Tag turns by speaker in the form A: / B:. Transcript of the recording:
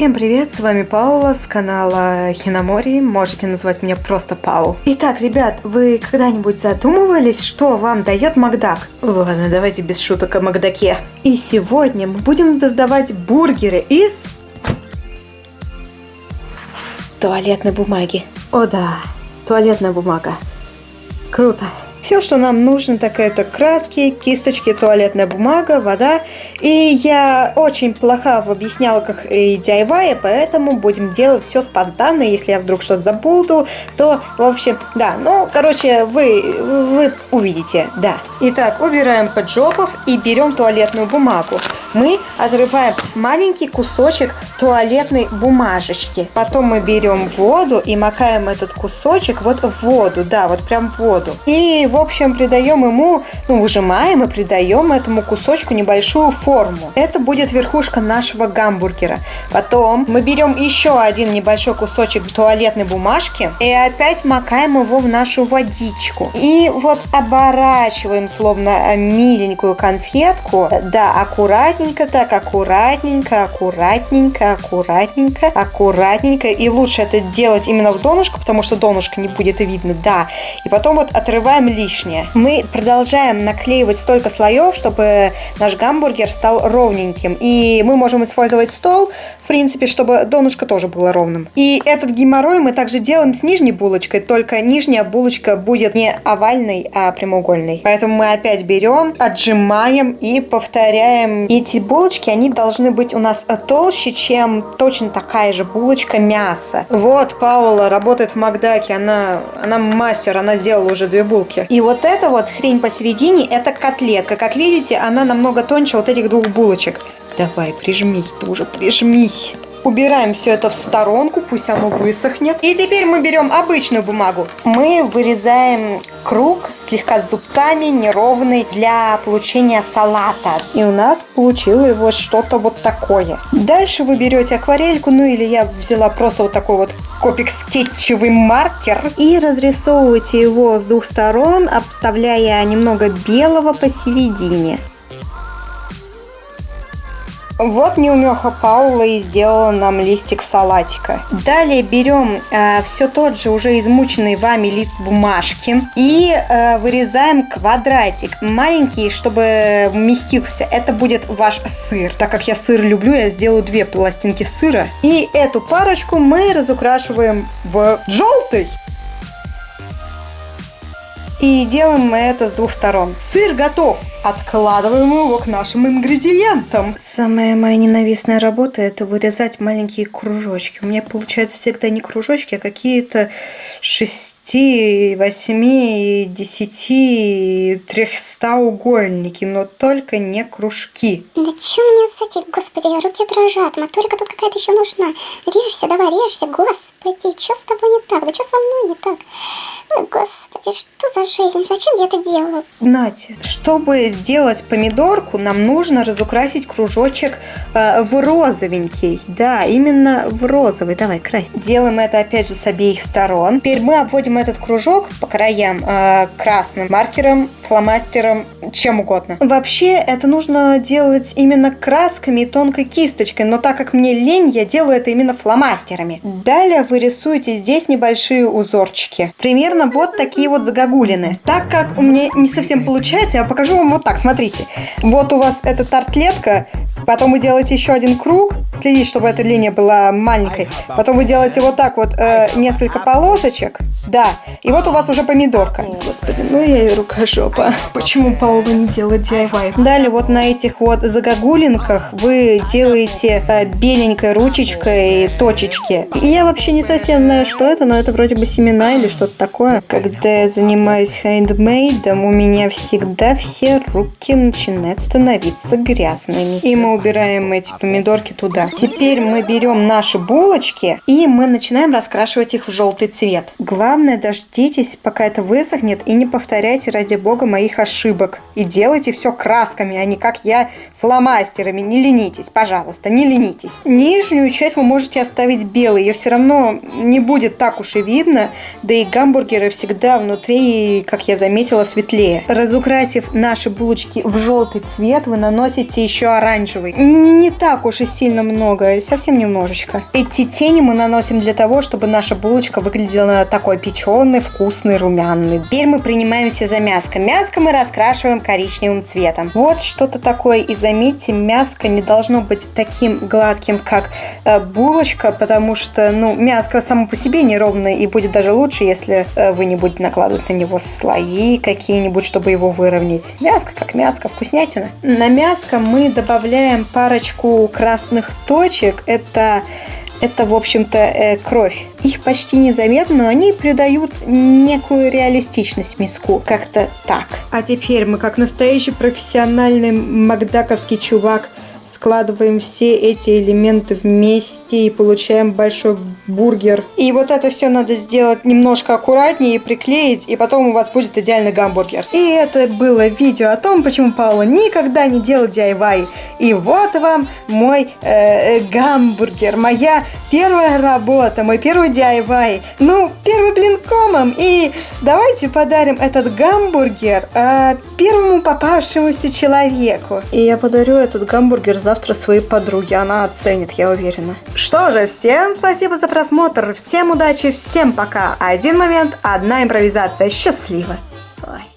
A: Всем привет, с вами Паула с канала Хиномори, можете назвать меня просто Пау. Итак, ребят, вы когда-нибудь задумывались, что вам дает Макдак? Ладно, давайте без шуток о Макдаке. И сегодня мы будем создавать бургеры из... туалетной бумаги. О да, туалетная бумага. Круто. Все, что нам нужно, так это краски, кисточки, туалетная бумага, вода. И я очень плохо объясняла, как и DIY, поэтому будем делать все спонтанно. Если я вдруг что-то забуду, то, в общем, да. Ну, короче, вы, вы увидите, да. Итак, убираем поджопов и берем туалетную бумагу. Мы отрываем маленький кусочек туалетной бумажечки. Потом мы берем воду и макаем этот кусочек вот в воду, да, вот прям в воду. И в общем, придаем ему, ну, выжимаем и придаем этому кусочку небольшую форму. Это будет верхушка нашего гамбургера. Потом мы берем еще один небольшой кусочек туалетной бумажки и опять макаем его в нашу водичку. И вот оборачиваем словно миленькую конфетку. Да, аккуратненько так, аккуратненько, аккуратненько, аккуратненько, аккуратненько. И лучше это делать именно в донышко, потому что донышко не будет видно, да. И потом вот отрываем лишнее. Мы продолжаем наклеивать столько слоев, чтобы наш гамбургер стал ровненьким. И мы можем использовать стол, в принципе, чтобы донышко тоже было ровным. И этот геморрой мы также делаем с нижней булочкой, только нижняя булочка будет не овальной, а прямоугольной. Поэтому мы опять берем, отжимаем и повторяем. Эти булочки, они должны быть у нас толще, чем точно такая же булочка мяса. Вот Паула работает в Макдаке, она, она мастер, она сделала уже две булки. И вот эта вот хрень посередине, это котлетка. Как видите, она намного тоньше вот этих двух булочек. Давай, прижмись тоже, прижмись. Убираем все это в сторонку, пусть оно высохнет. И теперь мы берем обычную бумагу. Мы вырезаем круг слегка с зубцами, неровный, для получения салата. И у нас получилось вот что-то вот такое. Дальше вы берете акварельку, ну или я взяла просто вот такой вот копик скетчевый маркер. И разрисовываете его с двух сторон, обставляя немного белого посередине. Вот неумеха Паула и сделала нам листик салатика. Далее берем э, все тот же уже измученный вами лист бумажки и э, вырезаем квадратик маленький, чтобы вместился. Это будет ваш сыр. Так как я сыр люблю, я сделаю две пластинки сыра. И эту парочку мы разукрашиваем в желтый. И делаем мы это с двух сторон. Сыр готов. Откладываем его к нашим ингредиентам. Самая моя ненавистная работа это вырезать маленькие кружочки. У меня получается всегда не кружочки, а какие-то 6, 8, 10, 300 угольники, но только не кружки.
B: Да что мне с этим, господи, руки дрожат, моторика тут какая-то еще нужна. Режься, давай, режься, господи, что с тобой не так, да что со мной не так? Ой, господи, что за жизнь, зачем я это делаю?
A: Нате, чтобы сделать помидорку, нам нужно разукрасить кружочек э, в розовенький. Да, именно в розовый. Давай, крась. Делаем это опять же с обеих сторон. Теперь мы обводим этот кружок по краям э, красным маркером, фломастером, чем угодно. Вообще, это нужно делать именно красками и тонкой кисточкой, но так как мне лень, я делаю это именно фломастерами. Далее вы рисуете здесь небольшие узорчики. Примерно вот такие вот загогулины. Так как у меня не совсем получается, я покажу вам вот так, смотрите. Вот у вас эта тартлетка, потом вы делаете еще один круг, следите, чтобы эта линия была маленькой. Потом вы делаете вот так вот э, несколько полосочек, да. И вот у вас уже помидорка. Господи, ну я и рукожопа. Почему Паула не делает DIY? Далее вот на этих вот загогулинках вы делаете э, беленькой ручечкой точечки. И я вообще не совсем знаю, что это, но это вроде бы семена или что-то такое. Когда я занимаюсь хендмейдом, у меня всегда все руки начинают становиться грязными. И мы убираем эти помидорки туда. Теперь мы берем наши булочки и мы начинаем раскрашивать их в желтый цвет. Главное, дождитесь, пока это высохнет, и не повторяйте, ради бога, моих ошибок. И делайте все красками, а не как я фломастерами. Не ленитесь, пожалуйста, не ленитесь. Нижнюю часть вы можете оставить белой, ее все равно не будет так уж и видно, да и гамбургеры всегда внутри, как я заметила, светлее. Разукрасив наши булочки в желтый цвет, вы наносите еще оранжевый. Не так уж и сильно немного, совсем немножечко. Эти тени мы наносим для того, чтобы наша булочка выглядела такой печеной, вкусной, румяной. Теперь мы принимаемся за мяско. Мяско мы раскрашиваем коричневым цветом. Вот что-то такое. И заметьте, мяско не должно быть таким гладким, как э, булочка, потому что, ну, мяско само по себе неровное, и будет даже лучше, если э, вы не будете накладывать на него слои какие-нибудь, чтобы его выровнять. Мяско как мяско, вкуснятина. На мяско мы добавляем парочку красных точек. Это это, в общем-то, э, кровь. Их почти незаметно, но они придают некую реалистичность миску. Как-то так. А теперь мы, как настоящий профессиональный макдаковский чувак, складываем все эти элементы вместе и получаем большой бургер. И вот это все надо сделать немножко аккуратнее и приклеить, и потом у вас будет идеальный гамбургер. И это было видео о том, почему Паула никогда не делает DIY. И вот вам мой э, э, гамбургер, моя первая работа, мой первый DIY. Ну, первый блин комом. И давайте подарим этот гамбургер э, первому попавшемуся человеку. И я подарю этот гамбургер завтра своей подруге. Она оценит, я уверена. Что же, всем спасибо за просмотр. Всем удачи, всем пока. Один момент, одна импровизация. Счастливо. Ой.